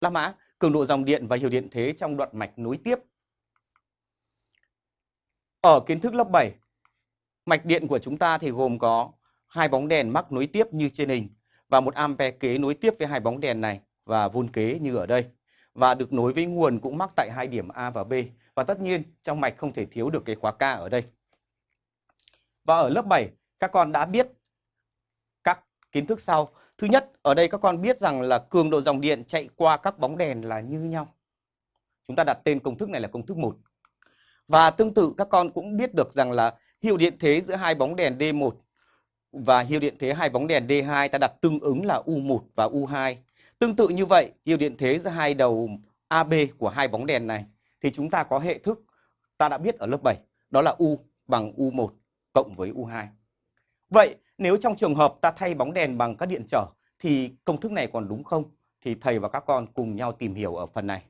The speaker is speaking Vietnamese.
La Mã, cường độ dòng điện và hiệu điện thế trong đoạn mạch nối tiếp. Ở kiến thức lớp 7, mạch điện của chúng ta thì gồm có hai bóng đèn mắc nối tiếp như trên hình và một ampe kế nối tiếp với hai bóng đèn này và vôn kế như ở đây và được nối với nguồn cũng mắc tại hai điểm A và B và tất nhiên trong mạch không thể thiếu được cái khóa K ở đây. Và ở lớp 7 các con đã biết các kiến thức sau. Thứ nhất, ở đây các con biết rằng là cường độ dòng điện chạy qua các bóng đèn là như nhau. Chúng ta đặt tên công thức này là công thức 1. Và tương tự các con cũng biết được rằng là hiệu điện thế giữa hai bóng đèn D1 và hiệu điện thế hai bóng đèn D2 ta đặt tương ứng là U1 và U2. Tương tự như vậy, hiệu điện thế giữa hai đầu AB của hai bóng đèn này thì chúng ta có hệ thức ta đã biết ở lớp 7, đó là U bằng U1 cộng với U2. Vậy nếu trong trường hợp ta thay bóng đèn bằng các điện trở thì công thức này còn đúng không? Thì thầy và các con cùng nhau tìm hiểu ở phần này.